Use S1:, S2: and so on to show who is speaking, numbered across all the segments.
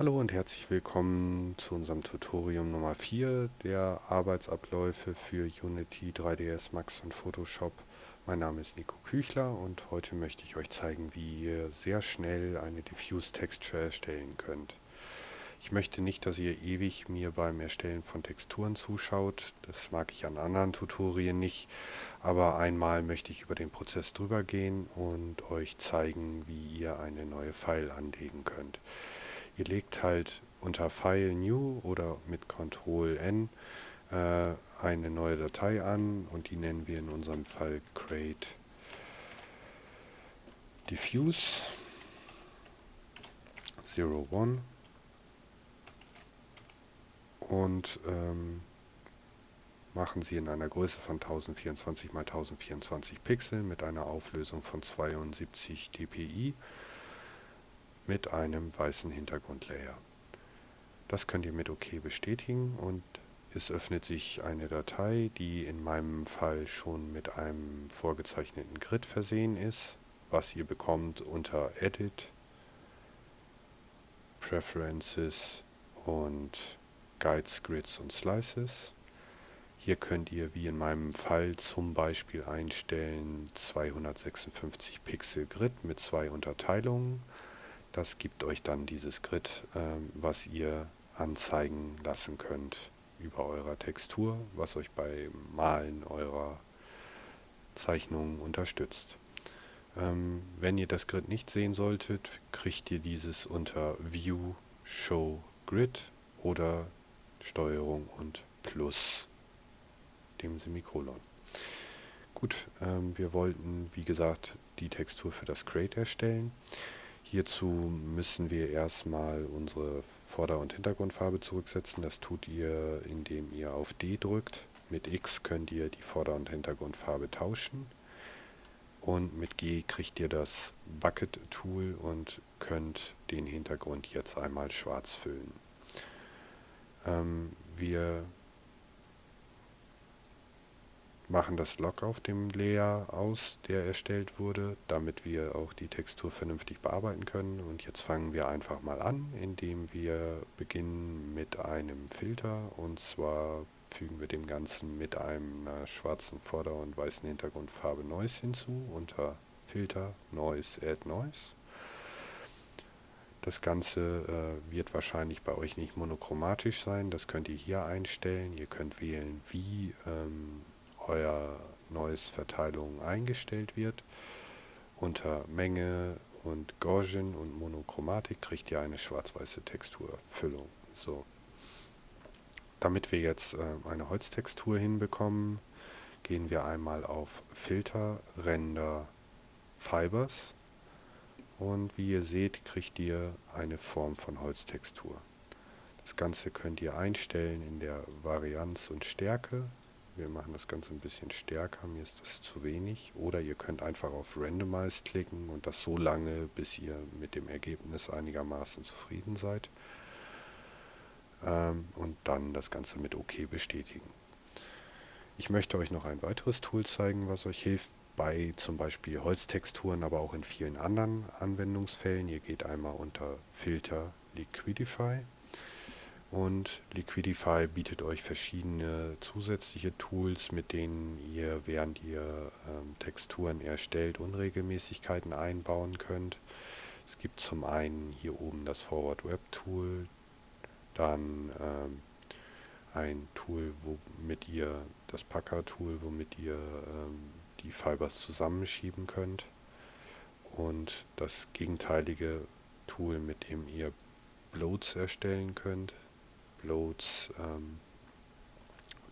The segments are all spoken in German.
S1: Hallo und herzlich willkommen zu unserem Tutorium Nummer 4 der Arbeitsabläufe für Unity, 3ds Max und Photoshop. Mein Name ist Nico Küchler und heute möchte ich euch zeigen, wie ihr sehr schnell eine Diffuse Texture erstellen könnt. Ich möchte nicht, dass ihr ewig mir beim Erstellen von Texturen zuschaut. Das mag ich an anderen Tutorien nicht. Aber einmal möchte ich über den Prozess drüber gehen und euch zeigen, wie ihr eine neue File anlegen könnt. Ihr legt halt unter File New oder mit Ctrl N äh, eine neue Datei an und die nennen wir in unserem Fall Create Diffuse 01 und ähm, machen sie in einer Größe von 1024 x 1024 Pixel mit einer Auflösung von 72 dpi mit einem weißen Hintergrundlayer. Das könnt ihr mit OK bestätigen und es öffnet sich eine Datei, die in meinem Fall schon mit einem vorgezeichneten Grid versehen ist, was ihr bekommt unter Edit, Preferences und Guides, Grids und Slices. Hier könnt ihr wie in meinem Fall zum Beispiel einstellen 256 Pixel Grid mit zwei Unterteilungen das gibt euch dann dieses Grid, ähm, was ihr anzeigen lassen könnt über eurer Textur, was euch beim Malen eurer Zeichnungen unterstützt. Ähm, wenn ihr das Grid nicht sehen solltet, kriegt ihr dieses unter View, Show, Grid oder Steuerung und Plus dem Semikolon. Gut, ähm, wir wollten, wie gesagt, die Textur für das Create erstellen. Hierzu müssen wir erstmal unsere Vorder- und Hintergrundfarbe zurücksetzen. Das tut ihr, indem ihr auf D drückt. Mit X könnt ihr die Vorder- und Hintergrundfarbe tauschen. Und mit G kriegt ihr das Bucket Tool und könnt den Hintergrund jetzt einmal schwarz füllen. Ähm, wir machen das Log auf dem Layer aus, der erstellt wurde, damit wir auch die Textur vernünftig bearbeiten können. Und jetzt fangen wir einfach mal an, indem wir beginnen mit einem Filter. Und zwar fügen wir dem Ganzen mit einer schwarzen Vorder- und weißen Hintergrundfarbe Noise hinzu unter Filter Noise Add Noise. Das Ganze äh, wird wahrscheinlich bei euch nicht monochromatisch sein. Das könnt ihr hier einstellen. Ihr könnt wählen, wie ähm, euer neues Verteilung eingestellt wird. Unter Menge und Gaussian und Monochromatik kriegt ihr eine schwarz-weiße Texturfüllung. So. Damit wir jetzt äh, eine Holztextur hinbekommen, gehen wir einmal auf Filter, Render, Fibers und wie ihr seht, kriegt ihr eine Form von Holztextur. Das Ganze könnt ihr einstellen in der Varianz und Stärke wir machen das Ganze ein bisschen stärker, mir ist das zu wenig. Oder ihr könnt einfach auf Randomize klicken und das so lange, bis ihr mit dem Ergebnis einigermaßen zufrieden seid. Ähm, und dann das Ganze mit OK bestätigen. Ich möchte euch noch ein weiteres Tool zeigen, was euch hilft bei zum Beispiel Holztexturen, aber auch in vielen anderen Anwendungsfällen. Ihr geht einmal unter Filter Liquidify und Liquidify bietet euch verschiedene zusätzliche Tools, mit denen ihr, während ihr ähm, Texturen erstellt, Unregelmäßigkeiten einbauen könnt. Es gibt zum einen hier oben das Forward Web Tool, dann ähm, ein Tool, womit ihr, das Packer Tool, womit ihr ähm, die Fibers zusammenschieben könnt und das gegenteilige Tool, mit dem ihr Bloats erstellen könnt. Uploads ähm,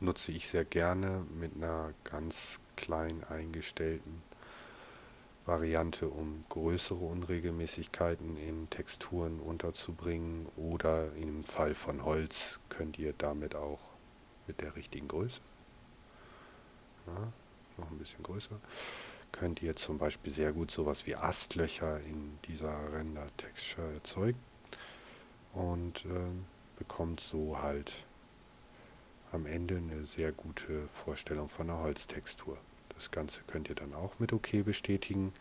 S1: nutze ich sehr gerne mit einer ganz klein eingestellten Variante, um größere Unregelmäßigkeiten in Texturen unterzubringen oder im Fall von Holz könnt ihr damit auch mit der richtigen Größe, ja, noch ein bisschen größer, könnt ihr zum Beispiel sehr gut sowas wie Astlöcher in dieser Render-Texture erzeugen. Und ähm, bekommt so halt am Ende eine sehr gute Vorstellung von der Holztextur. Das Ganze könnt ihr dann auch mit OK bestätigen.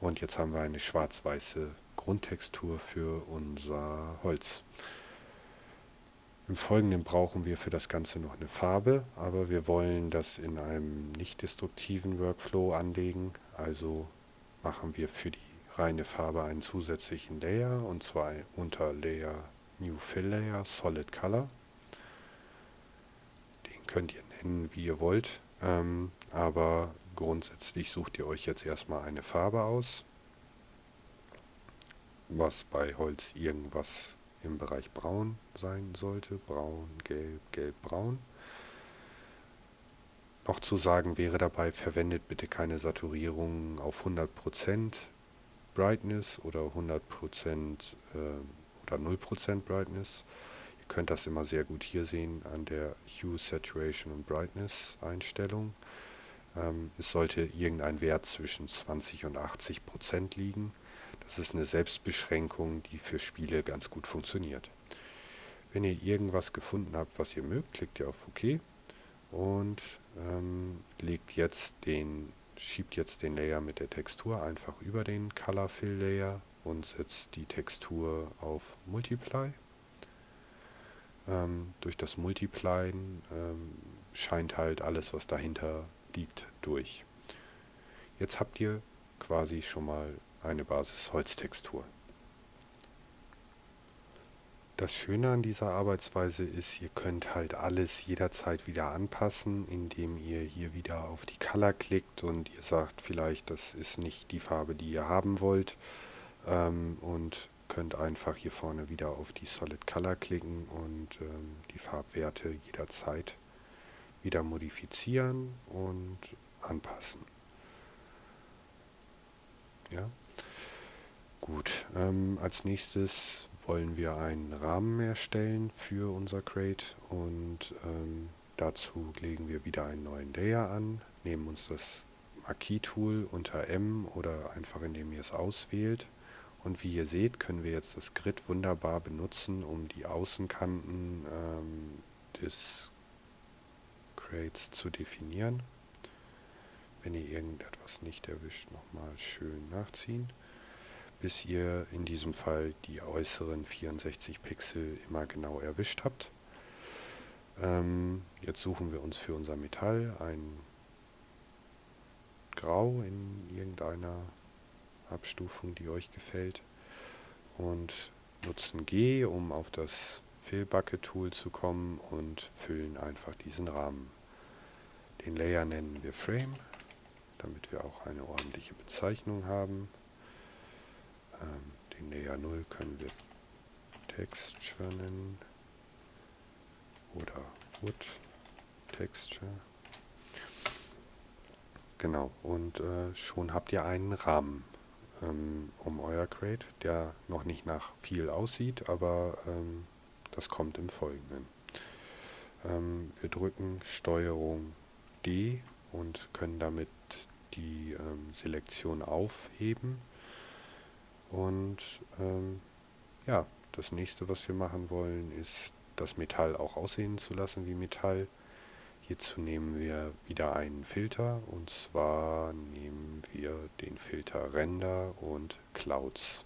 S1: Und jetzt haben wir eine schwarz-weiße Grundtextur für unser Holz. Im Folgenden brauchen wir für das Ganze noch eine Farbe, aber wir wollen das in einem nicht destruktiven Workflow anlegen. Also machen wir für die reine Farbe einen zusätzlichen Layer und zwar unter Layer New Fill Layer Solid Color. Den könnt ihr nennen, wie ihr wollt, ähm, aber grundsätzlich sucht ihr euch jetzt erstmal eine Farbe aus, was bei Holz irgendwas im Bereich Braun sein sollte. Braun, Gelb, Gelb, Braun. Noch zu sagen wäre dabei, verwendet bitte keine Saturierung auf 100% Brightness oder 100% äh, oder 0% Brightness. Ihr könnt das immer sehr gut hier sehen an der Hue, Saturation und Brightness Einstellung. Ähm, es sollte irgendein Wert zwischen 20 und 80% liegen. Das ist eine Selbstbeschränkung, die für Spiele ganz gut funktioniert. Wenn ihr irgendwas gefunden habt, was ihr mögt, klickt ihr auf OK und ähm, legt jetzt den, schiebt jetzt den Layer mit der Textur einfach über den Color Fill Layer und setzt die Textur auf Multiply. Ähm, durch das Multiplyen ähm, scheint halt alles, was dahinter liegt, durch. Jetzt habt ihr quasi schon mal eine Basis-Holztextur. Das Schöne an dieser Arbeitsweise ist, ihr könnt halt alles jederzeit wieder anpassen, indem ihr hier wieder auf die Color klickt und ihr sagt vielleicht, das ist nicht die Farbe, die ihr haben wollt ähm, und könnt einfach hier vorne wieder auf die Solid Color klicken und ähm, die Farbwerte jederzeit wieder modifizieren und anpassen. Ja. Gut, ähm, als nächstes wollen wir einen Rahmen erstellen für unser Crate und ähm, dazu legen wir wieder einen neuen Layer an, nehmen uns das Marquis-Tool unter M oder einfach indem ihr es auswählt und wie ihr seht können wir jetzt das Grid wunderbar benutzen, um die Außenkanten ähm, des Crates zu definieren. Wenn ihr irgendetwas nicht erwischt, nochmal schön nachziehen bis ihr in diesem Fall die äußeren 64 Pixel immer genau erwischt habt. Ähm, jetzt suchen wir uns für unser Metall ein Grau in irgendeiner Abstufung, die euch gefällt und nutzen G, um auf das Fill Bucket Tool zu kommen und füllen einfach diesen Rahmen. Den Layer nennen wir Frame, damit wir auch eine ordentliche Bezeichnung haben. Ähm, den Layer 0 können wir Texture nennen oder Wood Texture. Genau, und äh, schon habt ihr einen Rahmen ähm, um euer Crate, der noch nicht nach viel aussieht, aber ähm, das kommt im Folgenden. Ähm, wir drücken Steuerung D und können damit die ähm, Selektion aufheben und ähm, ja, das nächste, was wir machen wollen, ist das Metall auch aussehen zu lassen wie Metall. Hierzu nehmen wir wieder einen Filter und zwar nehmen wir den Filter Render und Clouds.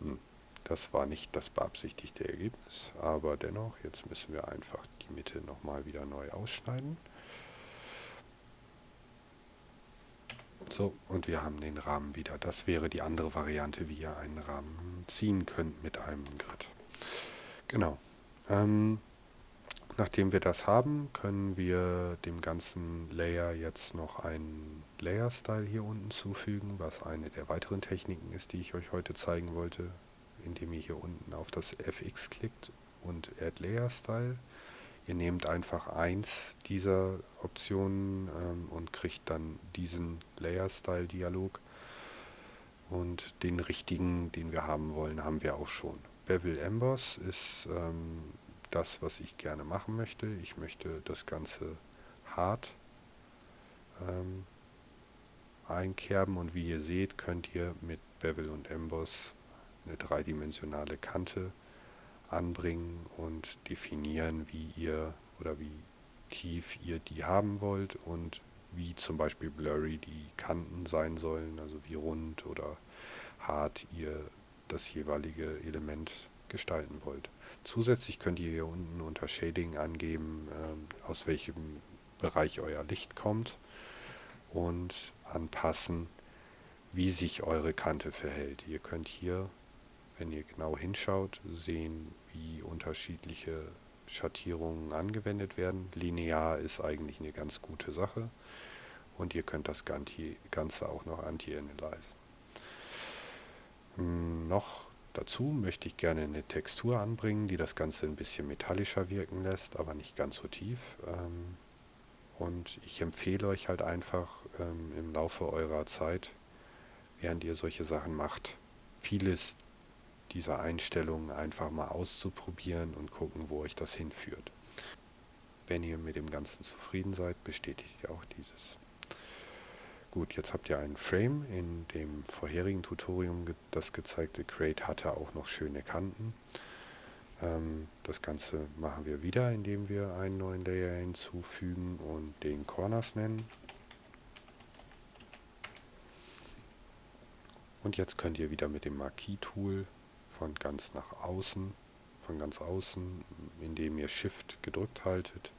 S1: Hm, das war nicht das beabsichtigte Ergebnis, aber dennoch, jetzt müssen wir einfach die Mitte nochmal wieder neu ausschneiden. So, und wir haben den Rahmen wieder. Das wäre die andere Variante, wie ihr einen Rahmen ziehen könnt mit einem Grid. Genau. Ähm, nachdem wir das haben, können wir dem ganzen Layer jetzt noch einen Layer-Style hier unten zufügen, was eine der weiteren Techniken ist, die ich euch heute zeigen wollte, indem ihr hier unten auf das FX klickt und Add Layer Style. Ihr nehmt einfach eins dieser Optionen ähm, und kriegt dann diesen Layer-Style-Dialog. Und den richtigen, den wir haben wollen, haben wir auch schon. Bevel Emboss ist ähm, das, was ich gerne machen möchte. Ich möchte das Ganze hart ähm, einkerben und wie ihr seht, könnt ihr mit Bevel und Emboss eine dreidimensionale Kante anbringen und definieren, wie ihr oder wie tief ihr die haben wollt und wie zum Beispiel blurry die Kanten sein sollen, also wie rund oder hart ihr das jeweilige Element gestalten wollt. Zusätzlich könnt ihr hier unten unter Shading angeben, äh, aus welchem Bereich euer Licht kommt und anpassen, wie sich eure Kante verhält. Ihr könnt hier, wenn ihr genau hinschaut, sehen, wie unterschiedliche Schattierungen angewendet werden. Linear ist eigentlich eine ganz gute Sache und ihr könnt das Ganze auch noch anti-analyzen. Hm, noch dazu möchte ich gerne eine Textur anbringen, die das Ganze ein bisschen metallischer wirken lässt, aber nicht ganz so tief. Ähm, und ich empfehle euch halt einfach ähm, im Laufe eurer Zeit, während ihr solche Sachen macht, vieles dieser Einstellungen einfach mal auszuprobieren und gucken, wo euch das hinführt. Wenn ihr mit dem Ganzen zufrieden seid, bestätigt ihr auch dieses. Gut, jetzt habt ihr einen Frame. In dem vorherigen Tutorium, das gezeigte Create hatte auch noch schöne Kanten. Ähm, das Ganze machen wir wieder, indem wir einen neuen Layer hinzufügen und den Corners nennen. Und jetzt könnt ihr wieder mit dem Marquis-Tool von ganz nach außen, von ganz außen, indem ihr Shift gedrückt haltet,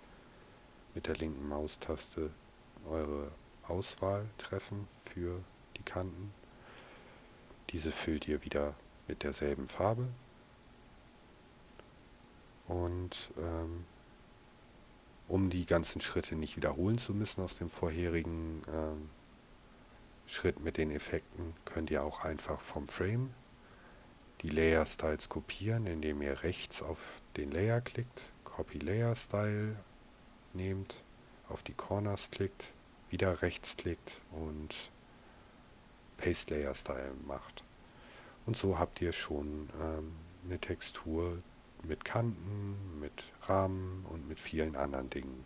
S1: mit der linken Maustaste eure Auswahl treffen für die Kanten. Diese füllt ihr wieder mit derselben Farbe. Und ähm, um die ganzen Schritte nicht wiederholen zu müssen aus dem vorherigen ähm, Schritt mit den Effekten, könnt ihr auch einfach vom Frame die Layer Styles kopieren, indem ihr rechts auf den Layer klickt, Copy Layer Style nehmt, auf die Corners klickt, wieder rechts klickt und Paste Layer Style macht. Und so habt ihr schon ähm, eine Textur mit Kanten, mit Rahmen und mit vielen anderen Dingen.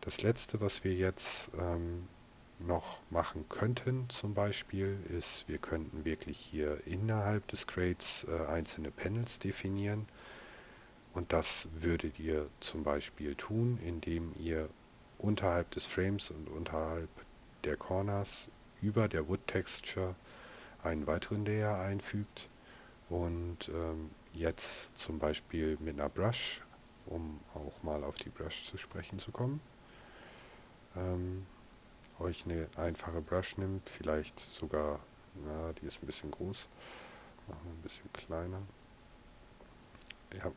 S1: Das letzte, was wir jetzt ähm, noch machen könnten zum Beispiel ist, wir könnten wirklich hier innerhalb des Crates äh, einzelne Panels definieren und das würdet ihr zum Beispiel tun, indem ihr unterhalb des Frames und unterhalb der Corners über der Wood Texture einen weiteren Layer einfügt und ähm, jetzt zum Beispiel mit einer Brush, um auch mal auf die Brush zu sprechen zu kommen, ähm, euch eine einfache Brush nimmt, vielleicht sogar, na, die ist ein bisschen groß, machen wir ein bisschen kleiner. Ja,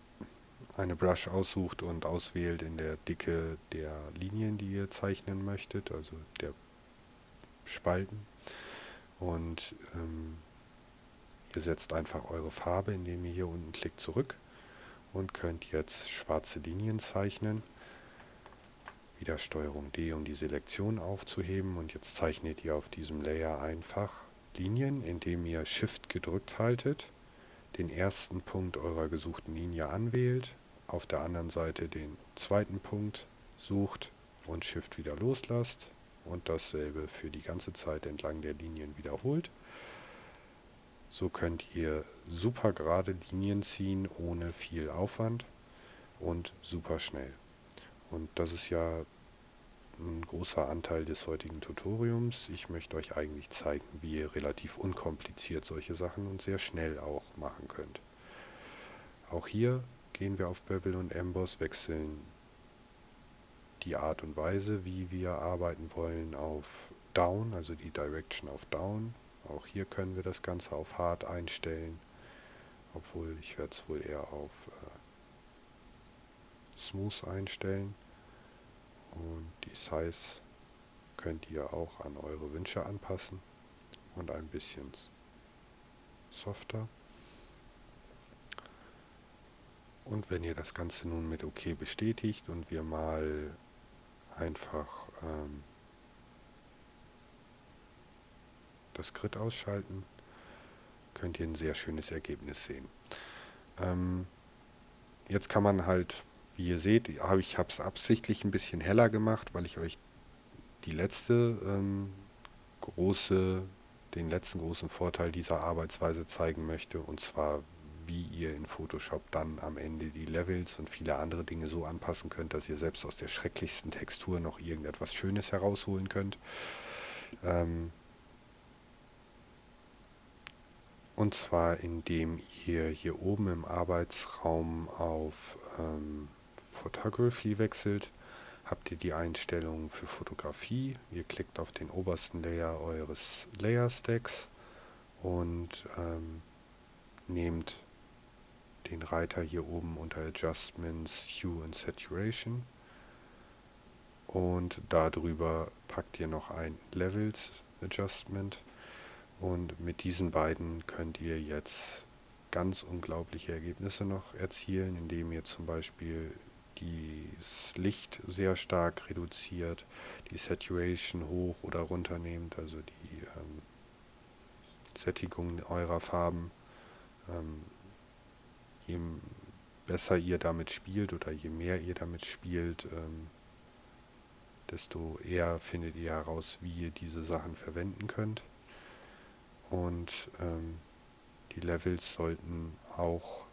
S1: eine Brush aussucht und auswählt in der Dicke der Linien, die ihr zeichnen möchtet, also der Spalten. Und ähm, ihr setzt einfach eure Farbe, indem ihr hier unten klickt zurück und könnt jetzt schwarze Linien zeichnen. Wieder STRG D, um die Selektion aufzuheben und jetzt zeichnet ihr auf diesem Layer einfach Linien, indem ihr Shift gedrückt haltet, den ersten Punkt eurer gesuchten Linie anwählt, auf der anderen Seite den zweiten Punkt sucht und Shift wieder loslasst und dasselbe für die ganze Zeit entlang der Linien wiederholt. So könnt ihr super gerade Linien ziehen ohne viel Aufwand und super schnell. Und das ist ja ein großer Anteil des heutigen Tutoriums. Ich möchte euch eigentlich zeigen, wie ihr relativ unkompliziert solche Sachen und sehr schnell auch machen könnt. Auch hier gehen wir auf Bevel und Emboss, wechseln die Art und Weise, wie wir arbeiten wollen, auf Down, also die Direction auf Down. Auch hier können wir das Ganze auf Hard einstellen, obwohl ich werde es wohl eher auf äh, Smooth einstellen. Und die Size könnt ihr auch an eure Wünsche anpassen und ein bisschen softer. Und wenn ihr das Ganze nun mit OK bestätigt und wir mal einfach ähm, das Grid ausschalten, könnt ihr ein sehr schönes Ergebnis sehen. Ähm, jetzt kann man halt wie ihr seht, ich habe es absichtlich ein bisschen heller gemacht, weil ich euch die letzte ähm, große, den letzten großen Vorteil dieser Arbeitsweise zeigen möchte, und zwar wie ihr in Photoshop dann am Ende die Levels und viele andere Dinge so anpassen könnt, dass ihr selbst aus der schrecklichsten Textur noch irgendetwas Schönes herausholen könnt. Ähm und zwar indem ihr hier oben im Arbeitsraum auf ähm, Photography wechselt, habt ihr die Einstellungen für Fotografie. Ihr klickt auf den obersten Layer eures Layer Stacks und ähm, nehmt den Reiter hier oben unter Adjustments, Hue und Saturation und darüber packt ihr noch ein Levels Adjustment und mit diesen beiden könnt ihr jetzt ganz unglaubliche Ergebnisse noch erzielen, indem ihr zum Beispiel das Licht sehr stark reduziert, die Saturation hoch oder runter nehmt, also die ähm, Sättigung eurer Farben. Ähm, je besser ihr damit spielt oder je mehr ihr damit spielt, ähm, desto eher findet ihr heraus, wie ihr diese Sachen verwenden könnt. Und ähm, die Levels sollten auch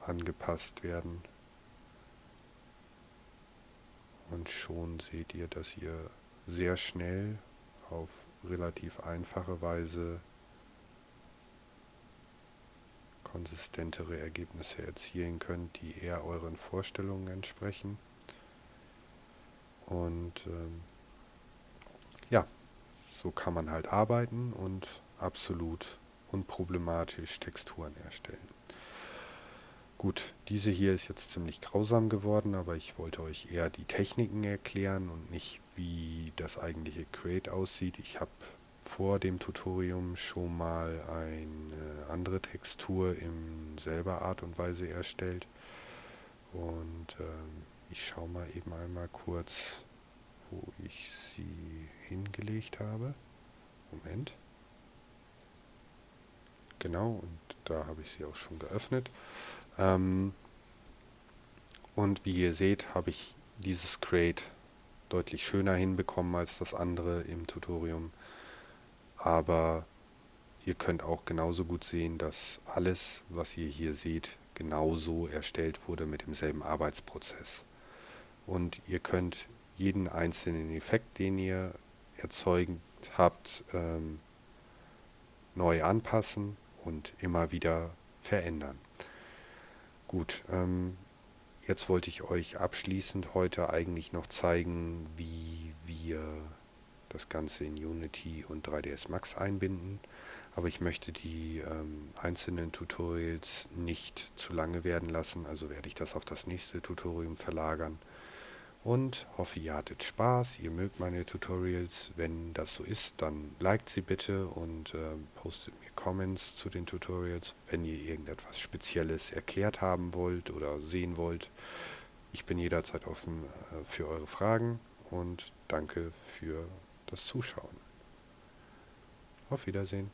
S1: angepasst werden. Und schon seht ihr, dass ihr sehr schnell auf relativ einfache Weise konsistentere Ergebnisse erzielen könnt, die eher euren Vorstellungen entsprechen. Und ähm, ja, so kann man halt arbeiten und absolut unproblematisch Texturen erstellen. Gut, diese hier ist jetzt ziemlich grausam geworden, aber ich wollte euch eher die Techniken erklären und nicht wie das eigentliche Create aussieht. Ich habe vor dem Tutorium schon mal eine andere Textur in selber Art und Weise erstellt. Und ähm, ich schaue mal eben einmal kurz, wo ich sie hingelegt habe. Moment. Genau, und da habe ich sie auch schon geöffnet. Ähm, und wie ihr seht, habe ich dieses Create deutlich schöner hinbekommen als das andere im Tutorium. Aber ihr könnt auch genauso gut sehen, dass alles, was ihr hier seht, genauso erstellt wurde mit demselben Arbeitsprozess. Und ihr könnt jeden einzelnen Effekt, den ihr erzeugt habt, ähm, neu anpassen und immer wieder verändern. Gut, ähm, jetzt wollte ich euch abschließend heute eigentlich noch zeigen, wie wir das Ganze in Unity und 3ds Max einbinden. Aber ich möchte die ähm, einzelnen Tutorials nicht zu lange werden lassen, also werde ich das auf das nächste Tutorium verlagern und hoffe, ihr hattet Spaß, ihr mögt meine Tutorials. Wenn das so ist, dann liked sie bitte und äh, postet mir Comments zu den Tutorials, wenn ihr irgendetwas Spezielles erklärt haben wollt oder sehen wollt. Ich bin jederzeit offen äh, für eure Fragen und danke für das Zuschauen. Auf Wiedersehen.